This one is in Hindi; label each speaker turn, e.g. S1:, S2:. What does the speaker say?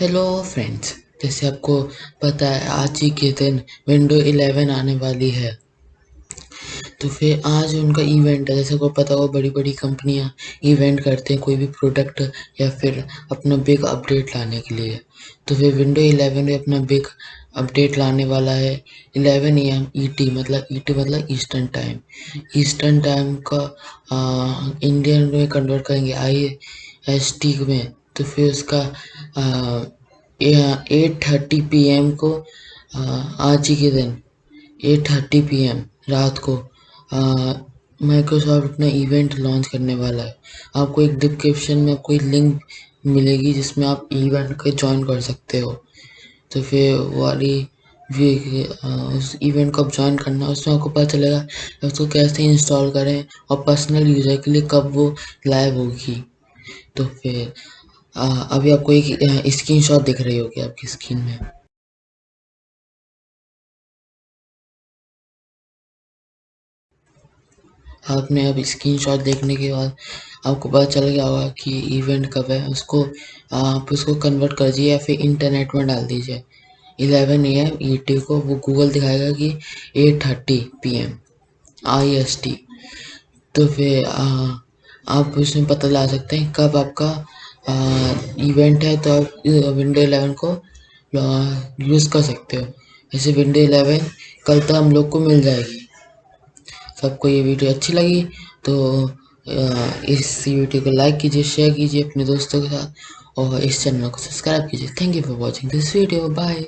S1: हेलो फ्रेंड्स जैसे आपको पता है आज ही के दिन विंडो 11 आने वाली है। तो फिर आज उनका इवेंट है। जैसे को पता हो बड़ी बड़ी कंपनियाँ इवेंट करते हैं कोई भी प्रोडक्ट या फिर अपना बिग अपडेट लाने के लिए। तो फिर विंडो 11 में अपना बिग अपडेट लाने वाला है। 11 एम ईटी मतलब ईटी मतलब ईस्टर्न टाइम ईस्टर्न टाइम का आ, इंडियन में कन्वर्ट करेंगे आई एस टी में। तो फिर उसका एट थर्टी पी एम को आज ही के दिन, एट थर्टी पी एम, रात को माइक्रोसॉफ्ट अपना इवेंट लॉन्च करने वाला है। आपको एक डिस्क्रिप्शन में कोई लिंक मिलेगी जिसमें आप इवेंट को ज्वाइन कर सकते हो। तो फिर वाली उस इवेंट को आप ज्वाइन करना, उसमें आपको पता चलेगा उसको कैसे इंस्टॉल करें और पर्सनल यूज़र के लिए कब वो लाइव होगी। तो फिर अभी आपको एक स्क्रीन शॉट दिख रही होगी आपकी स्क्रीन में। आपने अब स्क्रीन शॉट देखने के बाद आपको पता चल गया होगा कि इवेंट कब है। उसको आप उसको कन्वर्ट कर दीजिए या फिर इंटरनेट में डाल दीजिए। 11 ए एम ई टी को वो गूगल दिखाएगा कि eight thirty P M I S T तो फिर आ, आप उसमें पता ला सकते हैं कब आपका इवेंट है तो आप विंडो 11 को यूज़ कर सकते हो। ऐसे विंडो 11 कल तक हम लोग को मिल जाएगी। सबको ये वीडियो अच्छी लगी तो इस वीडियो को लाइक कीजिए शेयर कीजिए अपने दोस्तों के साथ, और इस चैनल को सब्सक्राइब कीजिए। Thank you for watching this video bye